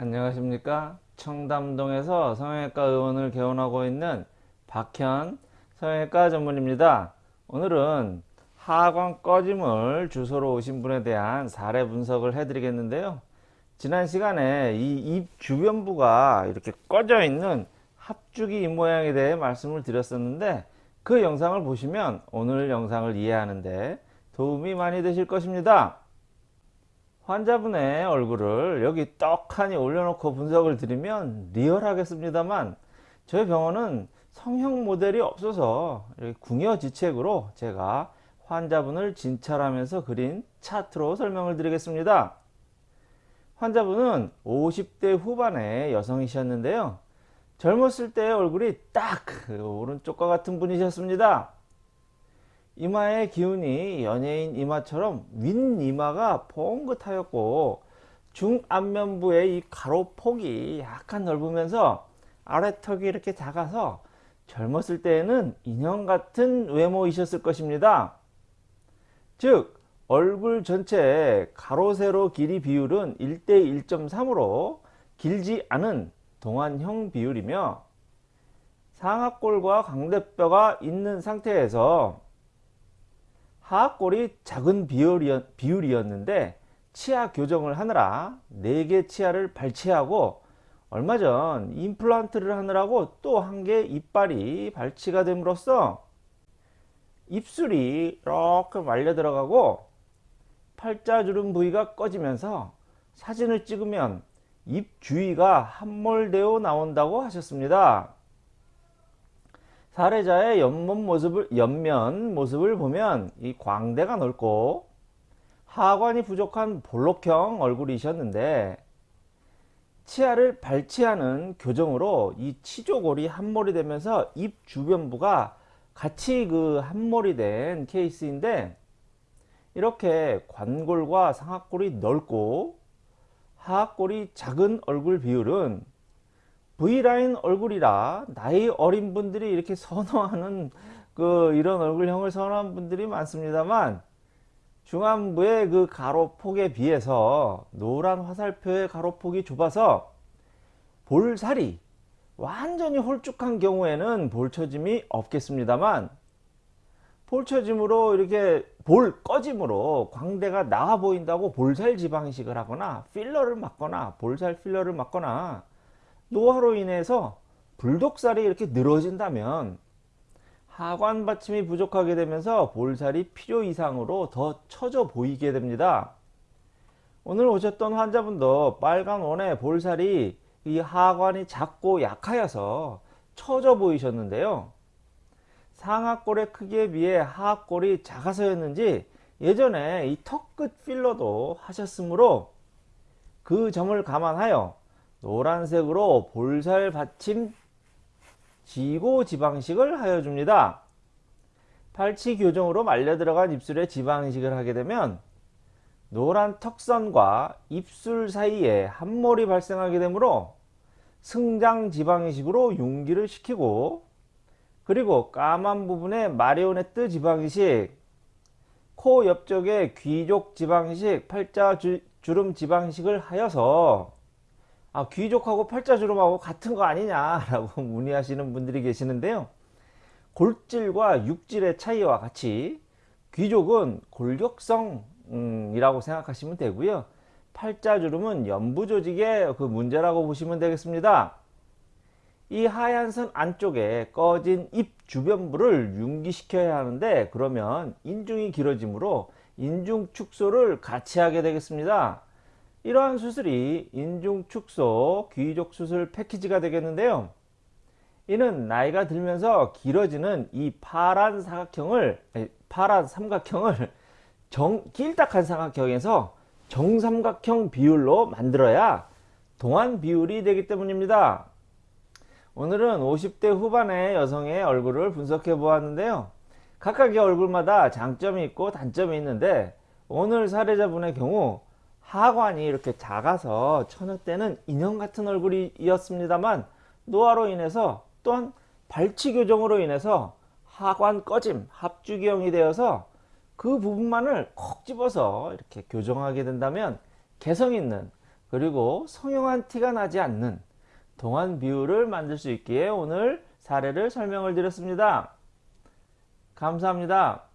안녕하십니까? 청담동에서 성형외과 의원을 개원하고 있는 박현 성형외과 전문입니다. 오늘은 하관 꺼짐을 주소로 오신 분에 대한 사례 분석을 해 드리겠는데요. 지난 시간에 이 입 주변부가 이렇게 꺼져 있는 합주기 입 모양에 대해 말씀을 드렸었는데 그 영상을 보시면 오늘 영상을 이해하는데 도움이 많이 되실 것입니다 환자분의 얼굴을 여기 떡하니 올려놓고 분석을 드리면 리얼하겠습니다만 저희 병원은 성형 모델이 없어서 궁여지책으로 제가 환자분을 진찰하면서 그린 차트로 설명을 드리겠습니다. 환자분은 50대 후반의 여성이셨는데요. 젊었을 때의 얼굴이 딱그 오른쪽과 같은 분이셨습니다. 이마의 기운이 연예인 이마처럼 윗이마가 봉긋하였고 중안면부의 이 가로폭이 약간 넓으면서 아래턱이 이렇게 작아서 젊었을 때에는 인형 같은 외모이셨을 것입니다. 즉 얼굴 전체 가로 세로 길이 비율은 1대 1.3으로 길지 않은 동안형 비율이며 상악골과 광대뼈가 있는 상태에서 하악골이 작은 비율이었, 는데 치아 교정을 하느라 4개 치아를 발치하고 얼마 전 임플란트를 하느라고 또 한 개 이빨이 발치가 됨으로써 입술이 이렇게 말려 들어가고 팔자주름 부위가 꺼지면서 사진을 찍으면 입 주위가 함몰되어 나온다고 하셨습니다. 사례자의 옆면 모습을, 옆면 모습을 보면 이 광대가 넓고 하관이 부족한 볼록형 얼굴이셨는데 치아를 발치하는 교정으로 이 치조골이 함몰이 되면서 입 주변부가 같이 그 함몰이 된 케이스인데 이렇게 관골과 상악골이 넓고 하악골이 작은 얼굴 비율은 V라인 얼굴이라 나이 어린 분들이 이렇게 선호하는 그 이런 얼굴형을 선호하는 분들이 많습니다만 중안부의 그 가로폭에 비해서 노란 화살표의 가로폭이 좁아서 볼살이 완전히 홀쭉한 경우에는 볼처짐이 없겠습니다만 볼처짐으로 이렇게 볼 꺼짐으로 광대가 나와 보인다고 볼살 지방식을 하거나 필러를 맞거나 볼살 필러를 맞거나 노화로 인해서 불독살이 이렇게 늘어진다면 하관 받침이 부족하게 되면서 볼살이 필요 이상으로 더 처져 보이게 됩니다. 오늘 오셨던 환자분도 빨간 원의 볼살이 이 하관이 작고 약하여서 처져 보이셨는데요. 상하골의 크기에 비해 하하골이 작아서였는지 예전에 이 턱끝 필러도 하셨으므로 그 점을 감안하여 노란색으로 볼살 받침 지고 지방식을 하여 줍니다. 팔치 교정으로 말려 들어간 입술에 지방식을 하게 되면 노란 턱선과 입술 사이에 함몰이 발생하게 되므로 승장 지방식으로 융기를 시키고 그리고 까만 부분에 마리오네트 지방식 코 옆쪽에 귀족 지방식 팔자 주, 주름 지방식을 하여서 아, 귀족하고 팔자주름하고 같은 거 아니냐라고 문의하시는 분들이 계시는데요. 골질과 육질의 차이와 같이 귀족은 골격성이라고 생각하시면 되고요. 팔자주름은 연부조직의 그 문제라고 보시면 되겠습니다. 이 하얀 선 안쪽에 꺼진 입 주변부를 융기시켜야 하는데 그러면 인중이 길어지므로 인중 축소를 같이 하게 되겠습니다. 이러한 수술이 인중축소 귀족 수술 패키지가 되겠는데요. 이는 나이가 들면서 길어지는 이 파란 사각형을 파란 삼각형을 정, 길딱한 삼각형에서 정삼각형 비율로 만들어야 동안 비율이 되기 때문입니다. 오늘은 50대 후반의 여성의 얼굴을 분석해 보았는데요. 각각의 얼굴마다 장점이 있고 단점이 있는데 오늘 사례자분의 경우 하관이 이렇게 작아서 처녀 때는 인형 같은 얼굴이었습니다만 노화로 인해서 또한 발치 교정으로 인해서 하관 꺼짐 합주기형이 되어서 그 부분만을 콕 집어서 이렇게 교정하게 된다면 개성 있는 그리고 성형한 티가 나지 않는 동안 비율을 만들 수 있기에 오늘 사례를 설명을 드렸습니다. 감사합니다.